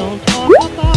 don't talk about